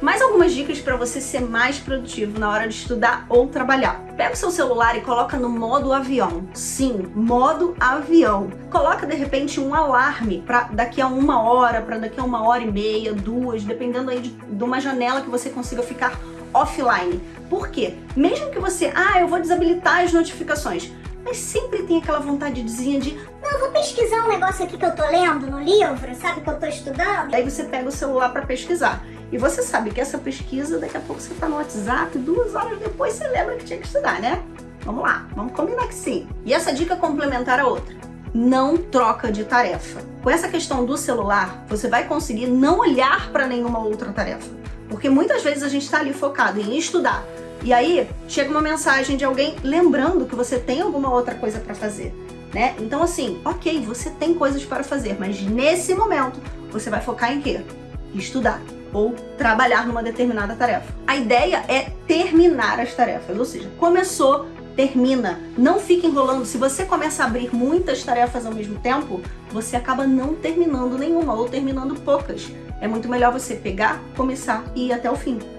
Mais algumas dicas para você ser mais produtivo na hora de estudar ou trabalhar. Pega o seu celular e coloca no modo avião. Sim, modo avião. Coloca de repente um alarme para daqui a uma hora, para daqui a uma hora e meia, duas, dependendo aí de, de uma janela que você consiga ficar offline. Por quê? Mesmo que você, ah, eu vou desabilitar as notificações, mas sempre tem aquela vontadezinha de não, vou pesquisar um negócio aqui que eu tô lendo no livro, sabe, que eu tô estudando. Aí você pega o celular para pesquisar. E você sabe que essa pesquisa, daqui a pouco você tá no WhatsApp, duas horas depois você lembra que tinha que estudar, né? Vamos lá, vamos combinar que sim. E essa dica complementar a outra. Não troca de tarefa. Com essa questão do celular, você vai conseguir não olhar para nenhuma outra tarefa. Porque muitas vezes a gente está ali focado em estudar. E aí chega uma mensagem de alguém lembrando que você tem alguma outra coisa para fazer. Né? Então assim, ok, você tem coisas para fazer, mas nesse momento você vai focar em quê? Estudar ou trabalhar numa determinada tarefa. A ideia é terminar as tarefas, ou seja, começou, termina. Não fique enrolando. Se você começa a abrir muitas tarefas ao mesmo tempo, você acaba não terminando nenhuma ou terminando poucas. É muito melhor você pegar, começar e ir até o fim.